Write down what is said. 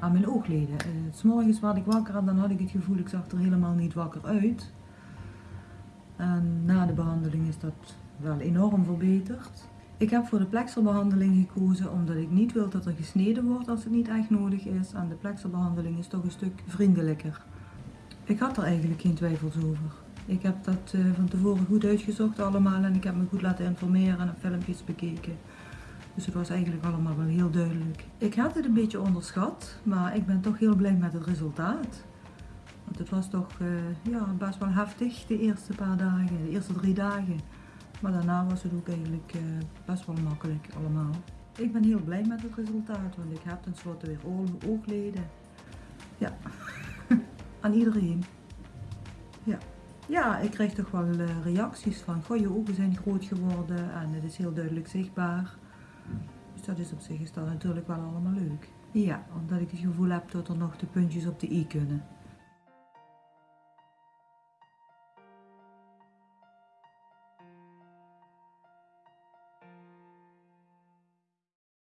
aan mijn oogleden. Uh, s morgens werd ik wakker en dan had ik het gevoel, ik zag er helemaal niet wakker uit. En na de behandeling is dat wel enorm verbeterd. Ik heb voor de plekselbehandeling gekozen omdat ik niet wil dat er gesneden wordt als het niet echt nodig is. En de plekselbehandeling is toch een stuk vriendelijker. Ik had er eigenlijk geen twijfels over. Ik heb dat uh, van tevoren goed uitgezocht allemaal en ik heb me goed laten informeren en filmpjes bekeken. Dus het was eigenlijk allemaal wel heel duidelijk. Ik had het een beetje onderschat, maar ik ben toch heel blij met het resultaat. Want het was toch uh, ja, best wel heftig de eerste paar dagen, de eerste drie dagen. Maar daarna was het ook eigenlijk uh, best wel makkelijk allemaal. Ik ben heel blij met het resultaat, want ik heb tenslotte weer oogleden. Ja, aan iedereen. Ja. Ja, ik krijg toch wel uh, reacties van, goh, je ogen zijn groot geworden en het is heel duidelijk zichtbaar. Dus dat is op zich is dat natuurlijk wel allemaal leuk. Ja, omdat ik het gevoel heb dat er nog de puntjes op de i kunnen.